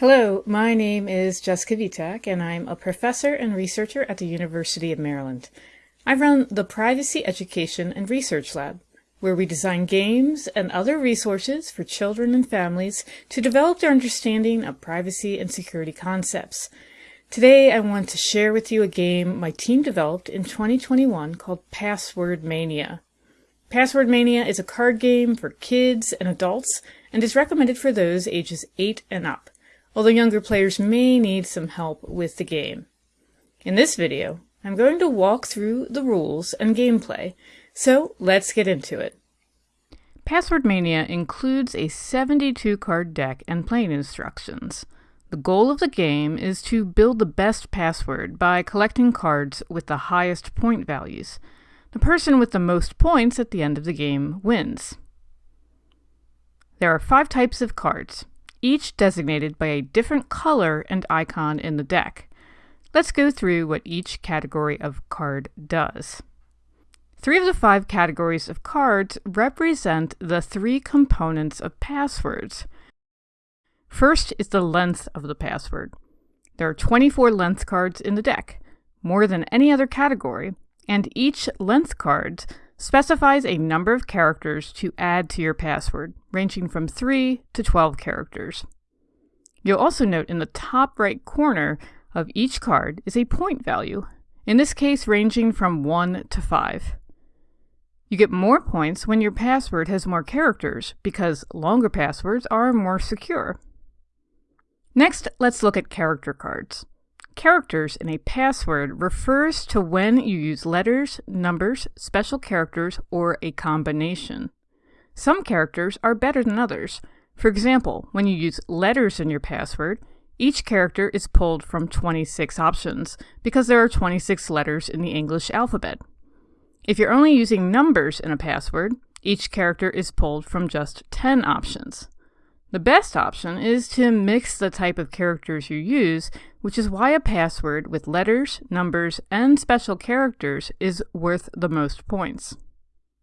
Hello, my name is Jessica Vitak, and I'm a professor and researcher at the University of Maryland. I run the Privacy Education and Research Lab, where we design games and other resources for children and families to develop their understanding of privacy and security concepts. Today, I want to share with you a game my team developed in 2021 called Password Mania. Password Mania is a card game for kids and adults and is recommended for those ages 8 and up although younger players may need some help with the game. In this video, I'm going to walk through the rules and gameplay, so let's get into it. Password Mania includes a 72 card deck and playing instructions. The goal of the game is to build the best password by collecting cards with the highest point values. The person with the most points at the end of the game wins. There are five types of cards each designated by a different color and icon in the deck. Let's go through what each category of card does. Three of the five categories of cards represent the three components of passwords. First is the length of the password. There are 24 length cards in the deck, more than any other category, and each length card specifies a number of characters to add to your password, ranging from 3 to 12 characters. You'll also note in the top right corner of each card is a point value, in this case ranging from 1 to 5. You get more points when your password has more characters, because longer passwords are more secure. Next, let's look at character cards. Characters in a password refers to when you use letters, numbers, special characters, or a combination. Some characters are better than others. For example, when you use letters in your password, each character is pulled from 26 options because there are 26 letters in the English alphabet. If you're only using numbers in a password, each character is pulled from just 10 options. The best option is to mix the type of characters you use, which is why a password with letters, numbers, and special characters is worth the most points.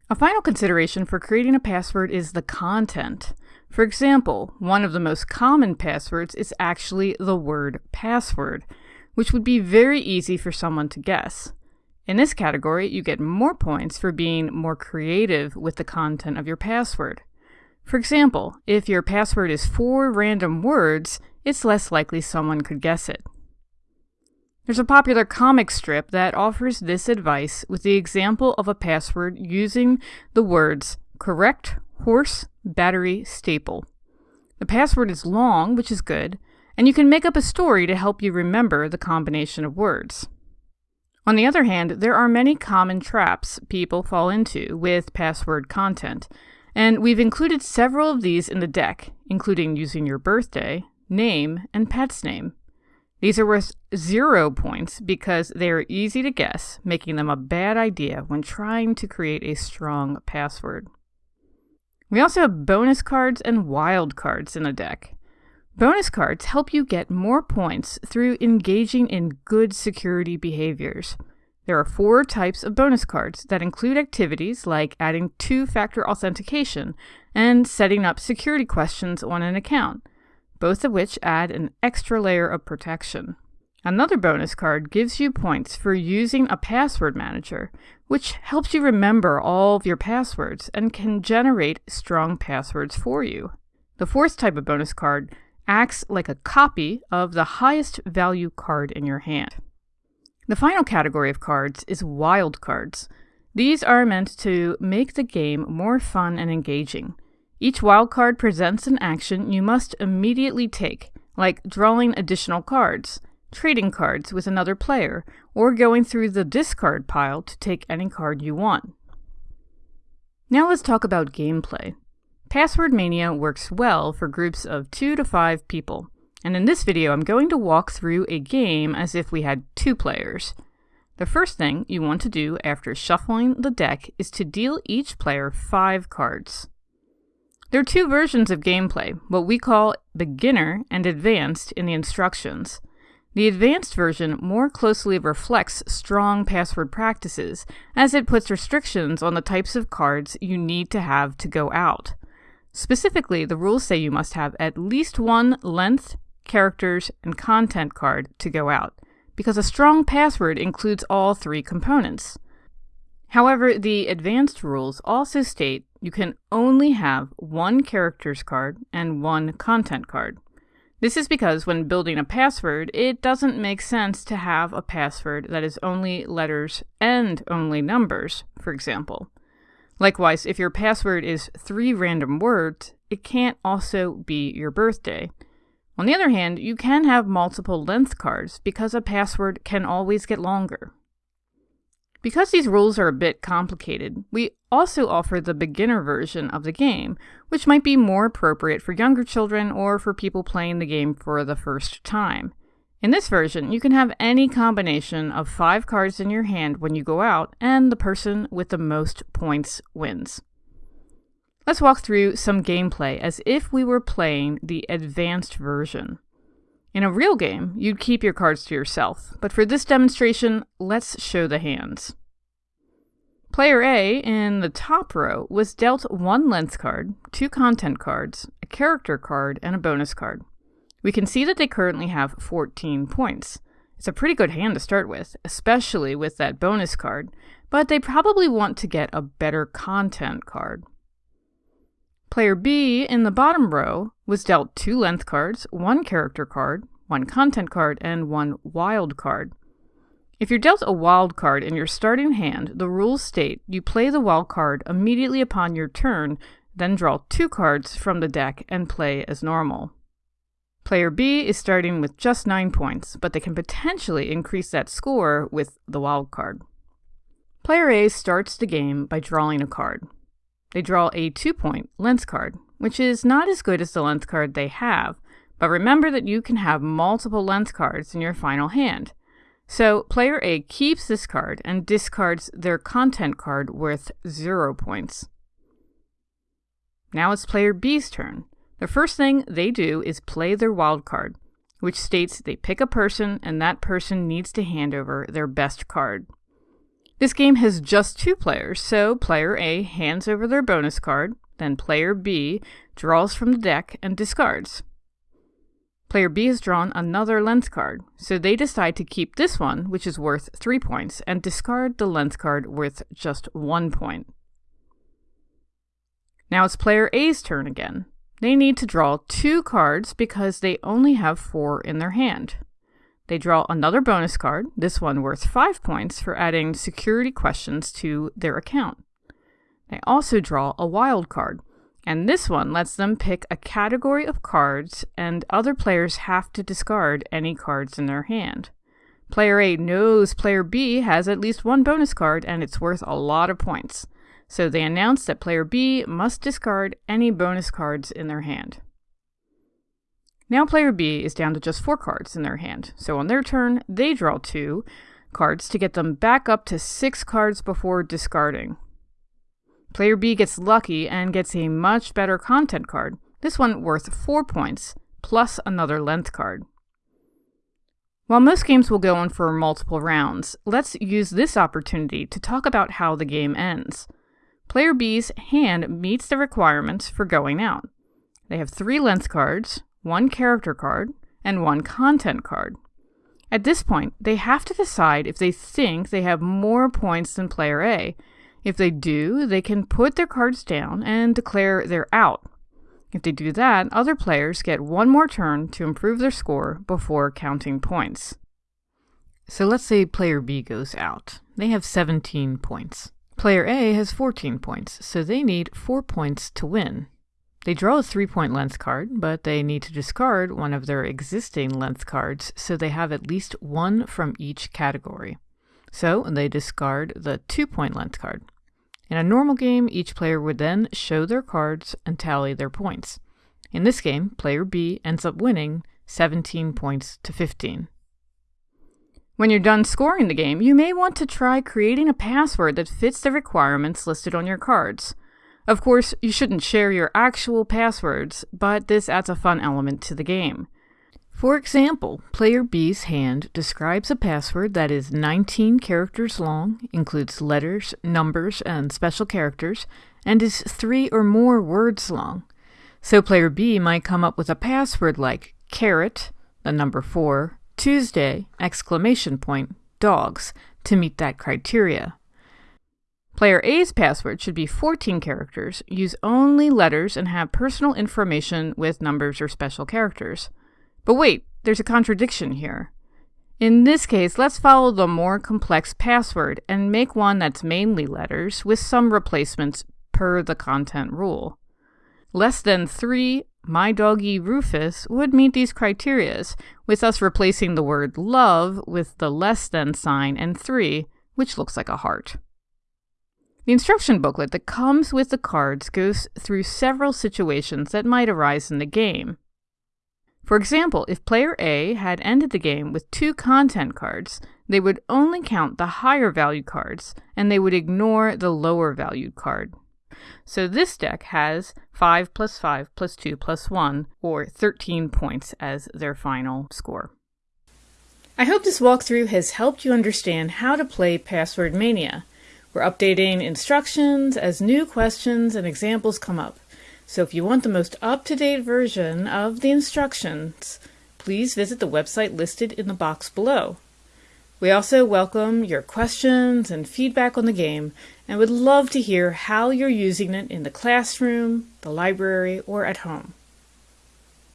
A final consideration for creating a password is the content. For example, one of the most common passwords is actually the word password, which would be very easy for someone to guess. In this category, you get more points for being more creative with the content of your password. For example, if your password is four random words, it's less likely someone could guess it. There's a popular comic strip that offers this advice with the example of a password using the words correct, horse, battery, staple. The password is long, which is good, and you can make up a story to help you remember the combination of words. On the other hand, there are many common traps people fall into with password content, and we've included several of these in the deck, including using your birthday, name, and pet's name. These are worth zero points because they are easy to guess, making them a bad idea when trying to create a strong password. We also have bonus cards and wild cards in the deck. Bonus cards help you get more points through engaging in good security behaviors. There are four types of bonus cards that include activities like adding two-factor authentication and setting up security questions on an account, both of which add an extra layer of protection. Another bonus card gives you points for using a password manager, which helps you remember all of your passwords and can generate strong passwords for you. The fourth type of bonus card acts like a copy of the highest value card in your hand. The final category of cards is wild cards. These are meant to make the game more fun and engaging. Each wild card presents an action you must immediately take, like drawing additional cards, trading cards with another player, or going through the discard pile to take any card you want. Now let's talk about gameplay. Password Mania works well for groups of 2 to 5 people and in this video I'm going to walk through a game as if we had two players. The first thing you want to do after shuffling the deck is to deal each player five cards. There are two versions of gameplay, what we call beginner and advanced in the instructions. The advanced version more closely reflects strong password practices, as it puts restrictions on the types of cards you need to have to go out. Specifically, the rules say you must have at least one length, characters, and content card to go out, because a strong password includes all three components. However, the advanced rules also state you can only have one characters card and one content card. This is because when building a password, it doesn't make sense to have a password that is only letters and only numbers, for example. Likewise, if your password is three random words, it can't also be your birthday. On the other hand, you can have multiple length cards because a password can always get longer. Because these rules are a bit complicated, we also offer the beginner version of the game, which might be more appropriate for younger children or for people playing the game for the first time. In this version, you can have any combination of five cards in your hand when you go out, and the person with the most points wins. Let's walk through some gameplay as if we were playing the advanced version. In a real game, you'd keep your cards to yourself, but for this demonstration, let's show the hands. Player A, in the top row, was dealt one length card, two content cards, a character card, and a bonus card. We can see that they currently have 14 points. It's a pretty good hand to start with, especially with that bonus card, but they probably want to get a better content card. Player B in the bottom row was dealt two length cards, one character card, one content card, and one wild card. If you're dealt a wild card in your starting hand, the rules state you play the wild card immediately upon your turn, then draw two cards from the deck and play as normal. Player B is starting with just 9 points, but they can potentially increase that score with the wild card. Player A starts the game by drawing a card. They draw a 2 point length card, which is not as good as the length card they have, but remember that you can have multiple length cards in your final hand. So player A keeps this card and discards their content card worth 0 points. Now it's player B's turn. The first thing they do is play their wild card, which states they pick a person and that person needs to hand over their best card. This game has just two players, so player A hands over their bonus card, then player B draws from the deck and discards. Player B has drawn another length card, so they decide to keep this one, which is worth 3 points, and discard the length card worth just 1 point. Now it's player A's turn again. They need to draw two cards because they only have four in their hand. They draw another bonus card, this one worth 5 points for adding security questions to their account. They also draw a wild card, and this one lets them pick a category of cards, and other players have to discard any cards in their hand. Player A knows player B has at least one bonus card, and it's worth a lot of points. So they announce that player B must discard any bonus cards in their hand. Now player B is down to just four cards in their hand, so on their turn, they draw two cards to get them back up to six cards before discarding. Player B gets lucky and gets a much better content card, this one worth 4 points, plus another length card. While most games will go on for multiple rounds, let's use this opportunity to talk about how the game ends. Player B's hand meets the requirements for going out. They have three length cards, one character card, and one content card. At this point, they have to decide if they think they have more points than player A if they do, they can put their cards down and declare they're out. If they do that, other players get one more turn to improve their score before counting points. So let's say player B goes out. They have 17 points. Player A has 14 points, so they need 4 points to win. They draw a 3 point length card, but they need to discard one of their existing length cards, so they have at least one from each category. So they discard the 2 point length card. In a normal game, each player would then show their cards and tally their points. In this game, player B ends up winning 17 points to 15. When you're done scoring the game, you may want to try creating a password that fits the requirements listed on your cards. Of course, you shouldn't share your actual passwords, but this adds a fun element to the game. For example, player B's hand describes a password that is 19 characters long, includes letters, numbers, and special characters, and is three or more words long. So player B might come up with a password like carrot, the number 4, Tuesday, exclamation point, dogs, to meet that criteria. Player A's password should be 14 characters, use only letters, and have personal information with numbers or special characters. But wait, there's a contradiction here. In this case, let's follow the more complex password and make one that's mainly letters with some replacements per the content rule. Less than 3 my doggy Rufus would meet these criterias, with us replacing the word love with the less than sign and 3, which looks like a heart. The instruction booklet that comes with the cards goes through several situations that might arise in the game. For example, if player A had ended the game with two content cards, they would only count the higher valued cards, and they would ignore the lower valued card. So this deck has 5 plus 5 plus 2 plus 1, or 13 points as their final score. I hope this walkthrough has helped you understand how to play Password Mania. We're updating instructions as new questions and examples come up. So if you want the most up-to-date version of the instructions, please visit the website listed in the box below. We also welcome your questions and feedback on the game and would love to hear how you're using it in the classroom, the library, or at home.